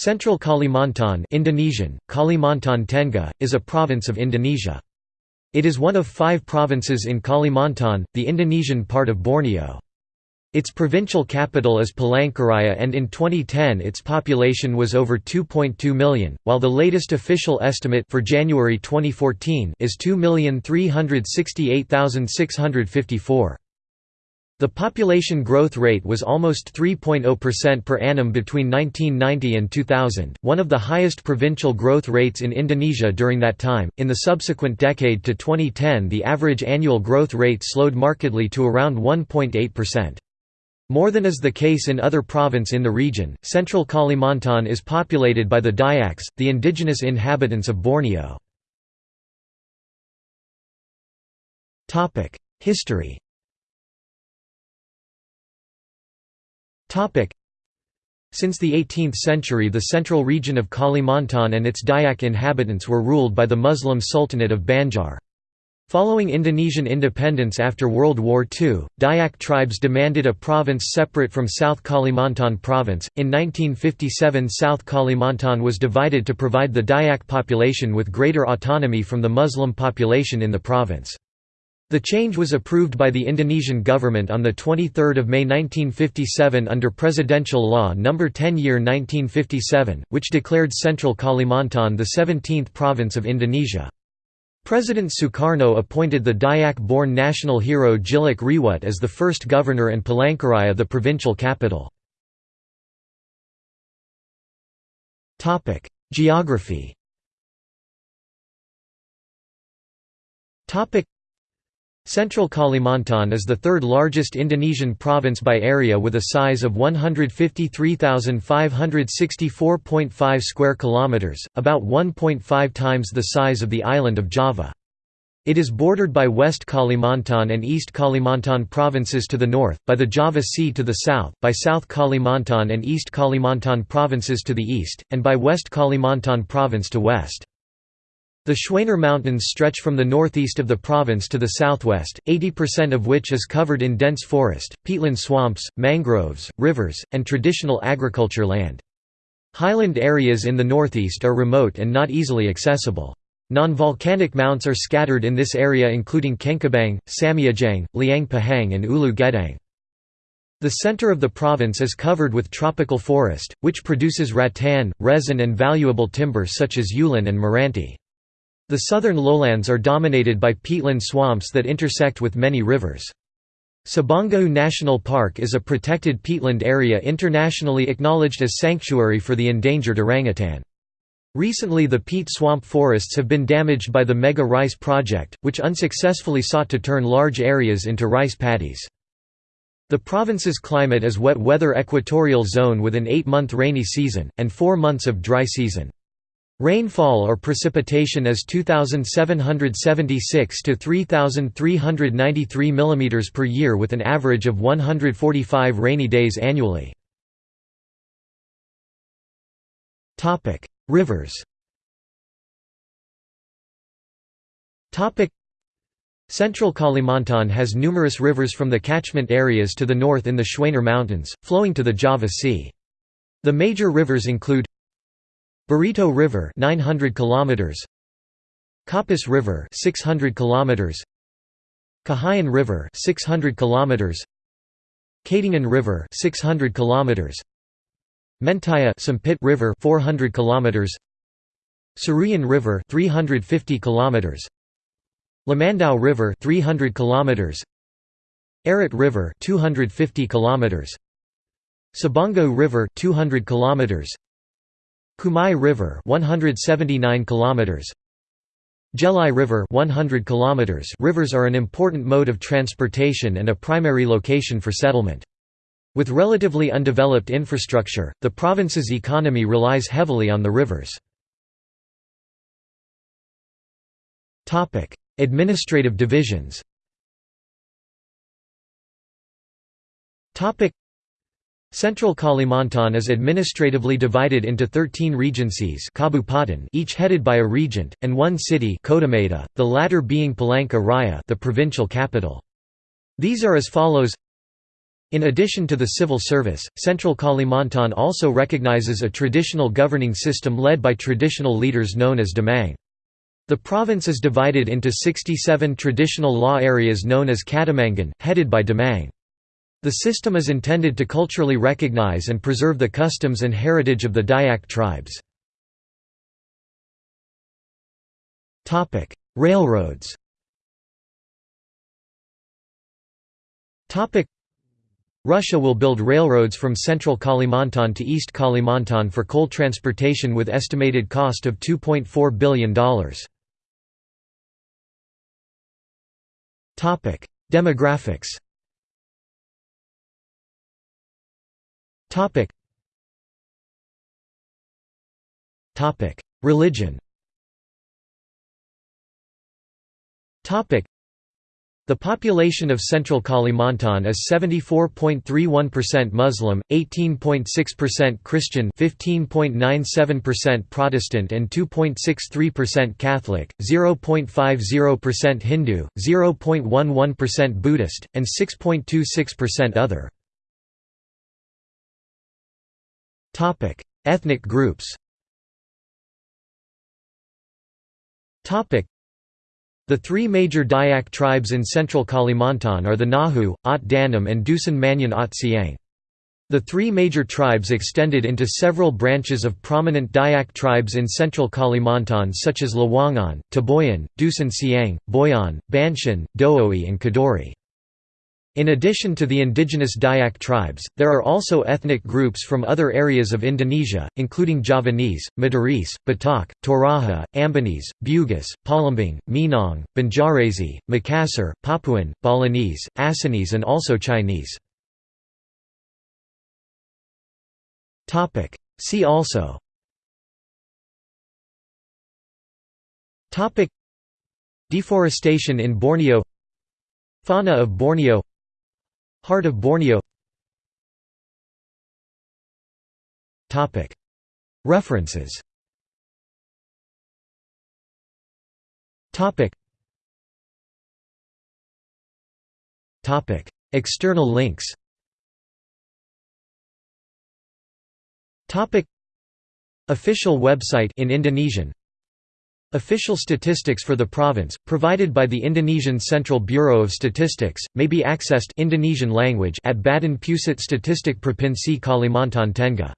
Central Kalimantan Indonesian, Kalimantan Tengah, is a province of Indonesia. It is one of five provinces in Kalimantan, the Indonesian part of Borneo. Its provincial capital is Palangkaraya and in 2010 its population was over 2.2 million, while the latest official estimate for January 2014 is 2,368,654. The population growth rate was almost 3.0% per annum between 1990 and 2000, one of the highest provincial growth rates in Indonesia during that time. In the subsequent decade to 2010, the average annual growth rate slowed markedly to around 1.8%. More than is the case in other province in the region, central Kalimantan is populated by the Dayaks, the indigenous inhabitants of Borneo. History Since the 18th century the central region of Kalimantan and its Dayak inhabitants were ruled by the Muslim Sultanate of Banjar. Following Indonesian independence after World War II, Dayak tribes demanded a province separate from South Kalimantan province. In 1957, South Kalimantan was divided to provide the Dayak population with greater autonomy from the Muslim population in the province. The change was approved by the Indonesian government on 23 May 1957 under Presidential Law No. 10 Year 1957, which declared Central Kalimantan the 17th province of Indonesia. President Sukarno appointed the Dayak-born national hero Tjilik Riwut as the first governor and Palangkaraya of the provincial capital. Geography Central Kalimantan is the third largest Indonesian province by area with a size of 153,564.5 square kilometers, about 1.5 times the size of the island of Java. It is bordered by West Kalimantan and East Kalimantan provinces to the north, by the Java Sea to the south, by South Kalimantan and East Kalimantan provinces to the east, and by West Kalimantan province to west. The Schwaner Mountains stretch from the northeast of the province to the southwest, 80% of which is covered in dense forest, peatland swamps, mangroves, rivers, and traditional agriculture land. Highland areas in the northeast are remote and not easily accessible. Non-volcanic mounts are scattered in this area including Kengkabang, Samiajang, Liang Pahang and Ulu Gedang. The center of the province is covered with tropical forest, which produces rattan, resin and valuable timber such as ulen and meranti. The southern lowlands are dominated by peatland swamps that intersect with many rivers. Sabangau National Park is a protected peatland area internationally acknowledged as sanctuary for the endangered orangutan. Recently the peat swamp forests have been damaged by the Mega Rice Project, which unsuccessfully sought to turn large areas into rice paddies. The province's climate is wet weather equatorial zone with an eight-month rainy season, and four months of dry season. Rainfall or precipitation is 2776 to 3393 mm per year with an average of 145 rainy days annually. Rivers. Central Kalimantan has numerous rivers from the catchment areas to the north in the Schwaner Mountains, flowing to the Java Sea. The major rivers include Barito River 900 kilometers. Kapuas River 600 kilometers. Kahayan River 600 kilometers. Katingan River 600 kilometers. Mentaya Sampit River 400 kilometers. Seruyan River 350 kilometers. Lamandau River 300 kilometers. Arut River 250 kilometers. Sabangau River 200 kilometers Kumai River 179 kilometers Jelai River 100 kilometers Rivers are an important mode of transportation and a primary location for settlement. With relatively undeveloped infrastructure, the province's economy relies heavily on the rivers. Topic Administrative divisions Central Kalimantan is administratively divided into 13 regencies each headed by a regent, and one city the latter being Palangka Raya the provincial capital. These are as follows In addition to the civil service, Central Kalimantan also recognizes a traditional governing system led by traditional leaders known as Damang. The province is divided into 67 traditional law areas known as Kedamangan, headed by Damang. The system is intended to culturally recognize and preserve the customs and heritage of the Dayak tribes. Railroads Russia will build railroads from central Kalimantan to East Kalimantan for coal transportation with estimated cost of $2.4 billion. Demographics Religion Topic. the population of central Kalimantan is 74.31% Muslim, 18.6% Christian 15.97% Protestant and 2.63% Catholic, 0.50% Hindu, 0.11% Buddhist, and 6.26% other. Ethnic groups the three major Dayak tribes in central Kalimantan are the Ngaju, Ot Danum and Dusun Maanyan Ot Siang. The three major tribes extended into several branches of prominent Dayak tribes in central Kalimantan such as Lawangan, Taboyan, Dusun Siang, Boyan, Banshan, Dohoi and Kadori. In addition to the indigenous Dayak tribes, there are also ethnic groups from other areas of Indonesia, including Javanese, Madurese, Batak, Toraja, Ambonese, Bugis, Palembang, Minang, Banjarese, Makassar, Papuan, Balinese, Acehnese and also Chinese. See also. Deforestation in Borneo. Fauna of Borneo Heart of Borneo. References. External links. Official website in Indonesian Official statistics for the province, provided by the Indonesian Central Bureau of Statistics, may be accessed Indonesian language at Badan Pusat Statistik Provinsi Kalimantan Tengah